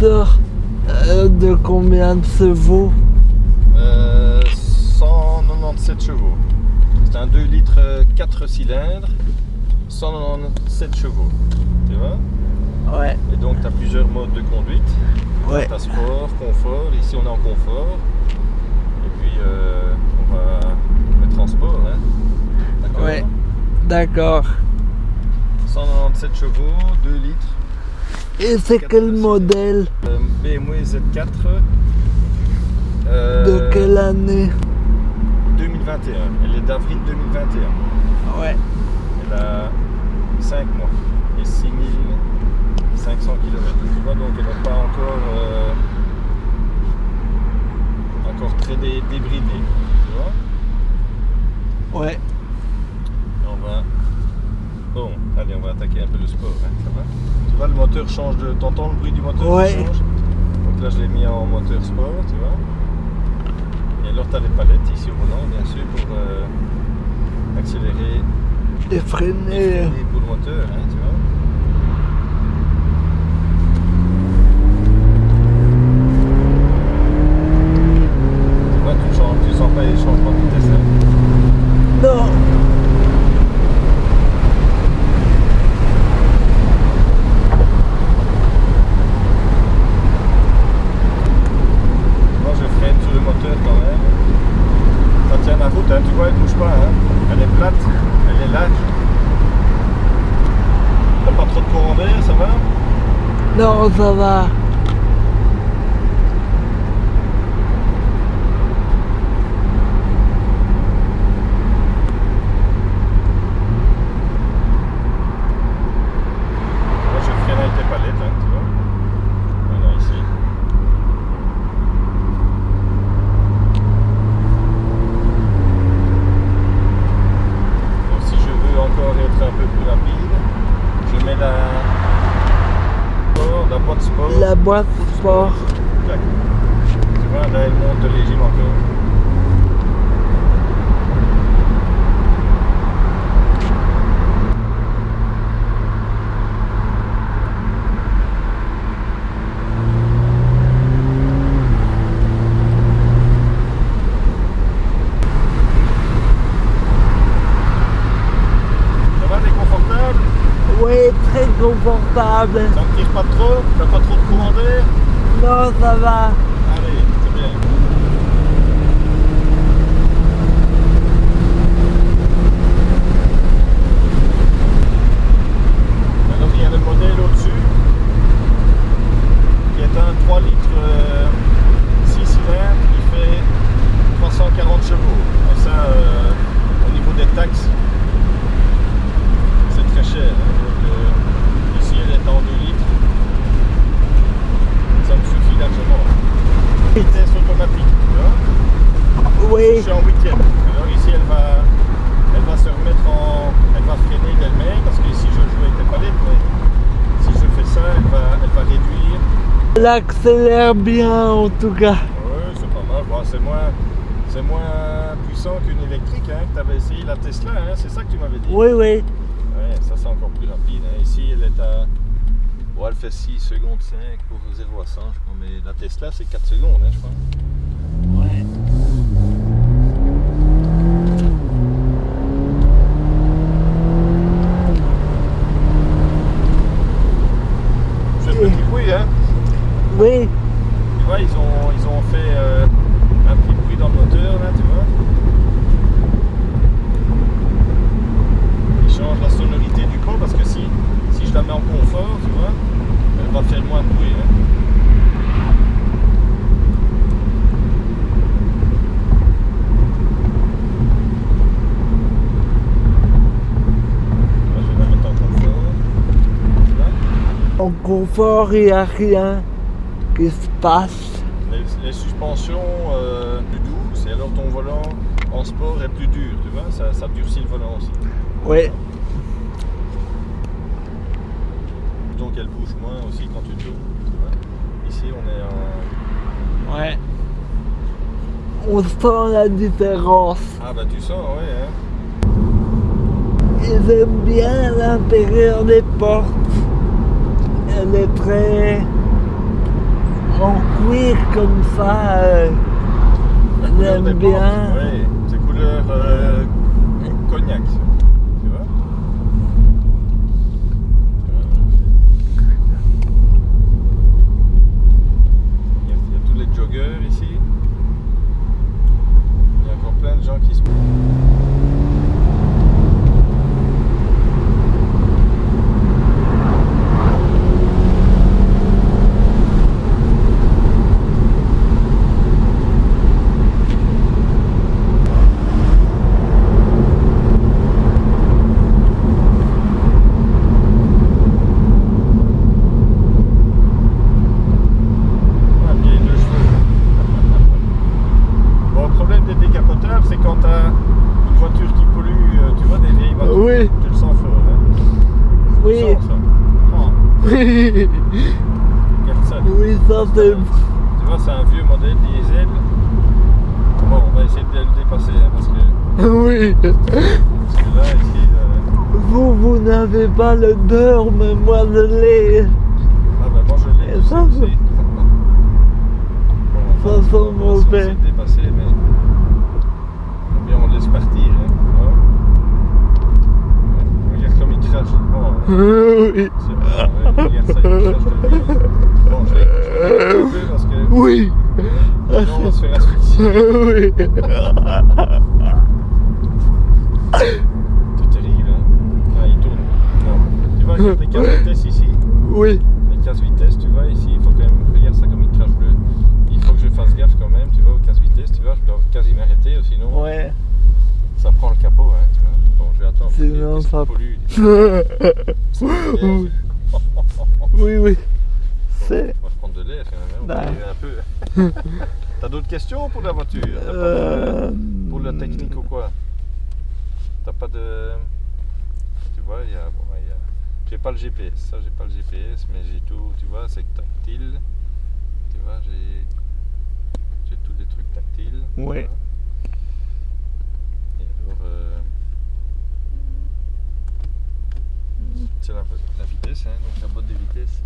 moteur euh, de combien de chevaux Euh, 197 chevaux. C'est un 2 litres 4 cylindres, 197 chevaux. Tu vois? Ouais, Et donc tu as plusieurs modes de conduite. ouais. Tu as sport, confort. Ici on est en confort. Et puis euh, on va mettre en sport. Hein. D'accord? Ouais. D'accord. 197 chevaux, 2 litres. Et c'est quel modèle BMW Z4. euh, De quelle année 2021. Elle est d'avril 2021. Ouais. Elle a 5 mois et 6500 km. Tu vois, donc elle n'est pas encore, euh, encore très dé- débridée. Tu vois? Ouais. Et on va. Allez, on va attaquer un peu le sport. hein, ça va tu vois, le moteur change de. T'entends le bruit du moteur qui Ouais. change Donc là, je l'ai mis en moteur sport, tu vois. Et alors, tu as les palettes ici au volant, bien sûr, pour euh, accélérer Et et freiner. freiner pour le moteur, hein, tu vois. Tu vois, tu, changes, tu sens pas les changements de vitesse. hein. Non. Moi je freine sur le moteur quand même. Ça tient la route, hein, tu vois, elle bouge pas. hein. Elle est plate, elle est large. T'as pas trop de courant d'air, ça va Non, ça va. Moi je freine avec les palettes, hein, tu vois. Voilà, ici. Donc si je veux encore être un peu plus rapide, je mets la, sport, la boîte boîte encore. Ça va, t'es confortable Oui, très confortable. Ça ne tire pas trop? T'as pas trop de courant d'air? Non, ça va. Allez, c'est bien. Alors il y a le modèle au-dessus qui est un 3 litres 6 cylindres qui fait 340 chevaux. Et ça, euh, au niveau des taxes, c'est très cher. hein. Donc, euh, ici elle est en 2 litres. Ça me suffit largement. Vitesse automatique, tu vois. Oui. Je suis en huitième. Alors ici, elle va, elle va se remettre en, elle va freiner d'elle-même parce que ici je joue avec les palettes, mais si je fais ça, elle va, elle va réduire. Elle accélère bien en tout cas. Ouais, c'est pas mal. Bon, c'est moins, c'est moins puissant qu'une électrique. Hein, que tu avais essayé la Tesla, hein, c'est ça que tu m'avais dit? Oui, oui. Ouais, ça c'est encore plus rapide. hein. Ici, elle est à, bon, elle fait 6 secondes 5 pour 0 à 100, je crois, mais la Tesla c'est 4 secondes, hein, je crois. Ouais. C'est un petit bruit, hein. Oui. Tu vois, ils ont, ils ont fait euh, un petit bruit dans le moteur là, tu vois. Ils changent la sonorité du corps parce que si, si je la mets en confort, tu vois, elle va faire moins de bruit. hein. Là, je vais la mettre en confort. Là. En confort, il n'y a rien qui se passe. Les, les suspensions euh, plus douces et alors ton volant en sport est plus dur, tu vois, ça, ça durcit le volant aussi. Oui. Donc elle bouge moins aussi quand tu tournes, tu vois. Ici on est en... Ouais. On sent la différence. Ah bah tu sens, ouais, hein. Ils aiment bien l'intérieur des portes. Elle est très cuir comme ça, euh, des j'aime bien. Oui, c'est couleur euh, cognac. Tu vois? Il y, a, il y a tous les joggers ici. Il y a encore plein de gens qui se. Ah, vieille de cheveux. Bon, le problème des décapoteurs, c'est quand tu as une voiture qui pollue, euh, tu vois, des vieilles voitures, Oui. tu le sens fort. Hein. Tu Oui, le sens, ça. Oh, oui, regarde Tu vois, c'est un vieux modèle diesel. Bon, on va essayer de le dépasser, hein, parce, que, Oui. parce que là, ici, euh, Vous, vous n'avez pas le beurre, mais moi je l'ai. ah bah moi je l'ai aussi. ça, aussi. c'est- Bon, Ça sent on dépasser, mais ou bien on le laisse partir. Hein, Regarde comme il crache. Oh, Oui. C'est bon, je vais, parce que Oui. sinon on va se faire asphyxier. Oui. C'est terrible, hein. Ah, il tourne. Non. Tu vois, regarde les casse vitesse ici. Oui. Les casse vitesse, tu vois, ici, il faut quand même. Regarde ça comme il crache bleu. Il faut que je fasse gaffe quand même, tu vois, aux casse vitesse, tu vois, je dois quasi m'arrêter, sinon Ouais. ça prend le capot, hein, tu vois. Bon, je vais attendre. Sinon, Qu'est-ce ça- pollue Oui. Oui. C'est. On va prendre de l'air quand même, hein, on va Ouais. aérer un peu. T'as d'autres questions pour la voiture? De- Euh... Pour la technique ou quoi? T'as pas de. Tu vois, il y a. Bon, il y a... J'ai pas le GPS, ça j'ai pas le GPS, mais j'ai tout, tu vois, c'est tactile. Tu vois, j'ai. J'ai tous des trucs tactiles. Ouais. Et alors. euh, C'est la, la vitesse, hein, donc la boîte de vitesse.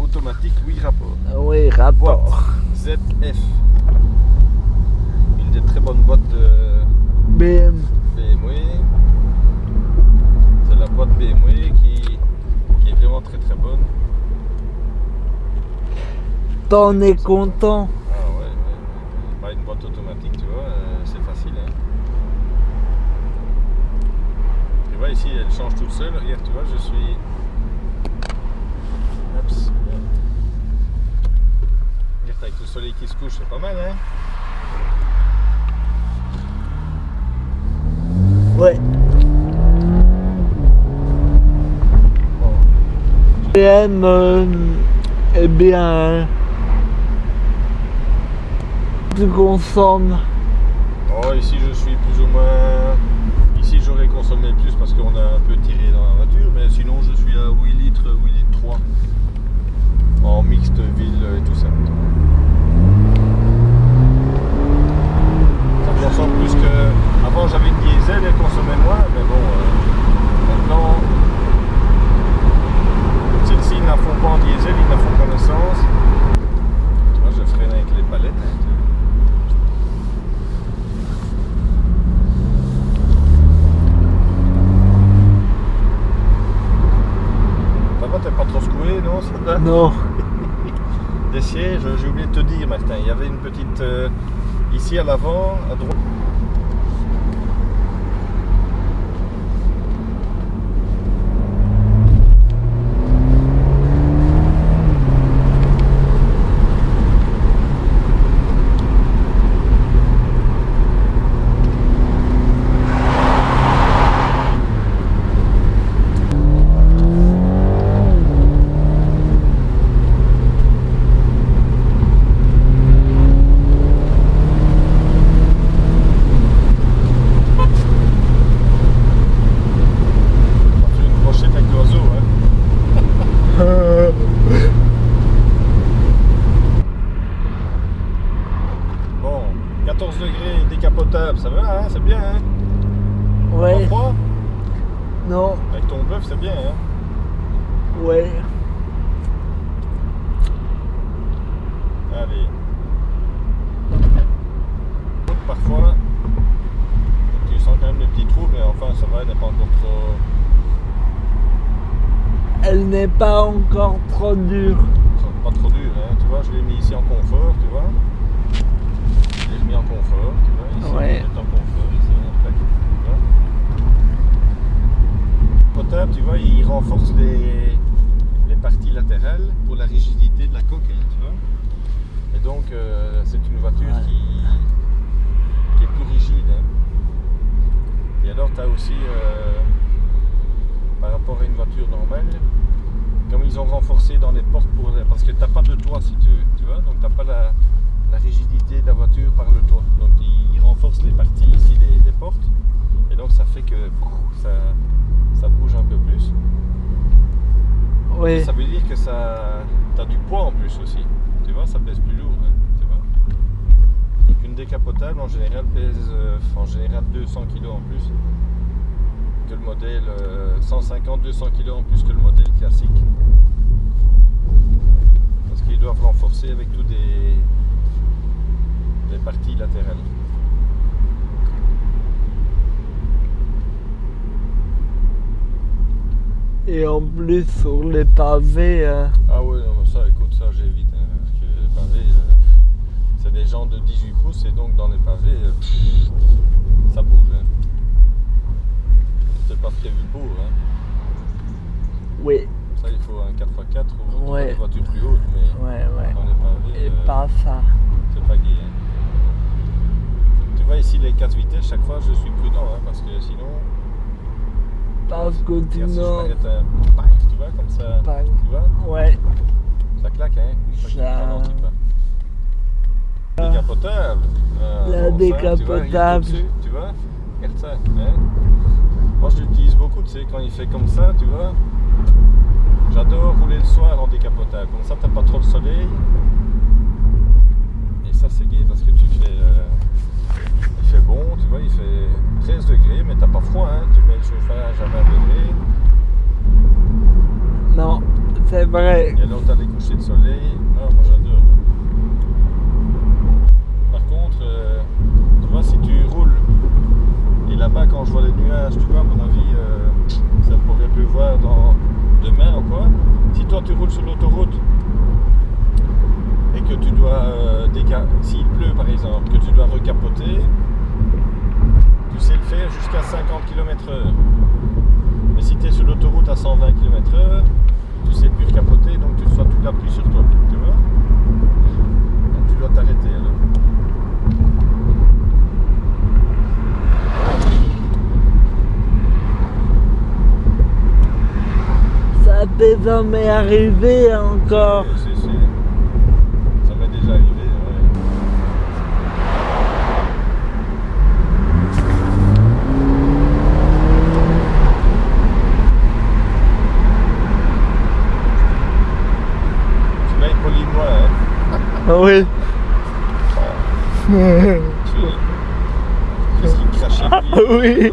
Automatique, 8 rapports. Oui, rapport. ZF. Une des très bonnes boîtes de BM. BMW. C'est la boîte BMW qui, qui est vraiment très très bonne. T'en es content. Ah ouais, ouais, ouais. Bah, une boîte automatique, tu vois, euh, c'est facile. Hein. Tu vois ici, elle change toute seule. Regarde, tu vois, je suis. Oups. Regarde, avec le soleil qui se couche, c'est pas mal, hein? Ouais. BM, euh, eh bien, tu consommes. Oh, ici je suis plus ou moins. J'aurais consommé plus parce qu'on a un peu tiré dans la voiture, mais sinon je suis à 8 litres, 8 litres 3 en mixte ville et tout. Ça consomme plus que. Avant j'avais une diesel, elle consommait moins, mais bon, euh, maintenant. Celles-ci ils ne la font pas en diesel, ils la font qu'en essence. Tu vois, je freine avec les palettes. hein, tu vois. Ça va, t'es pas trop secoué, non. Des j'ai oublié de te dire, Martin, il y avait une petite. euh, ici à l'avant, à droite. Ouais. Allez. Parfois, tu sens quand même des petits trous, mais enfin ça va, elle n'est pas encore trop... Elle n'est pas encore trop dure. Pas trop dure, hein. tu vois, je l'ai mis ici en confort, tu vois. Je l'ai mis en confort, tu vois, ici, ouais. en confort, ici, en fait. Potable, tu vois, il renforce les les parties latérales pour la rigidité de la coque, hein, tu vois. Et donc, euh, c'est une voiture Ouais. qui, qui est plus rigide. hein. Et alors, tu as aussi, euh, par rapport à une voiture normale, comme ils ont renforcé dans les portes pour parce que t'as pas de toit si tu veux, tu vois, donc t'as pas la, la rigidité de la voiture par le toit. Donc ils, ils renforcent les parties ici des, des portes et donc ça fait que ça bouge un peu plus. Oui. Et ça veut dire que ça du poids en plus aussi. Tu vois, ça pèse plus lourd, hein, tu vois. Donc une décapotable en général pèse euh, en général 200 kg en plus que le modèle 150-200 kg en plus que le modèle classique. Parce qu'ils doivent renforcer avec tous des, des parties latérales. Et en plus sur les pavés, euh, Ah ouais, non, mais ça, écoute, ça j'évite. hein, parce que les pavés, euh, c'est des gens de 18 pouces et donc dans les pavés, euh, ça bouge. Hein. C'est pas prévu pour. Hein. oui, Ça, il faut un 4x4 ou Ouais. des voitures plus hautes, mais ouais, ouais. dans les pavés, Et pas ça. c'est pas gay. hein. Tu vois ici les 4 vitesses, chaque fois je suis prudent hein, parce que sinon, Si je pack, tu vois, comme ça, tu vois, ouais, ça claque, hein, Ça-. Décapotable. euh, La bon, décapotable. au-dessus, Tu vois, regarde ça. Hein. Moi je l'utilise beaucoup, tu sais, quand il fait comme ça, tu vois. J'adore rouler le soir en décapotable. Comme ça, t'as pas trop le soleil. Et ça, c'est gai parce que tu fais. euh, il fait bon, tu vois, il fait 13 degrés, mais t'as pas froid, hein. Tu mets le chauffage à 20 degrés. non, c'est vrai. Et alors, t'as les couchers de soleil. Ah, moi, j'adore. Par contre, euh, tu vois, si tu roules. Et là-bas, quand je vois les nuages, tu vois, à mon avis, euh, ça pourrait pleuvoir dans demain ou quoi. Si toi, tu roules sur l'autoroute et que tu dois, euh, s'il pleut par exemple, que tu dois recapoter, tu sais le faire jusqu'à 50 km/h. Mais si tu es sur l'autoroute à 120 km/h, tu sais plus recapoter, donc tu reçois toute la pluie sur toi. Tu vois? Donc tu dois t'arrêter alors. Ça peut jamais arriver encore. Oui, c'est- c'est- Ça m'est déjà arrivé. ouais. Tu m'as poli moi, Oui. Tu- Qu'est-ce qu'il crachait? Ah oui.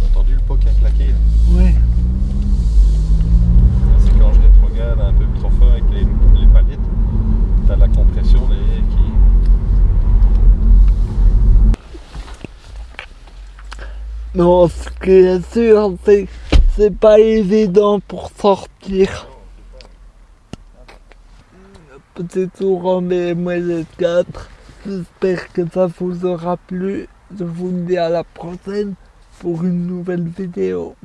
T'as entendu le pot qui a claqué là Oui. C'est quand je rétrograde un peu trop fort avec les, les palettes, t'as la compression derrière qui. Non, ce qui est sûr, c'est c'est pas évident pour sortir. Petit tour en BMW 4. J'espère que ça vous aura plu. Je vous dis à la prochaine pour une nouvelle vidéo.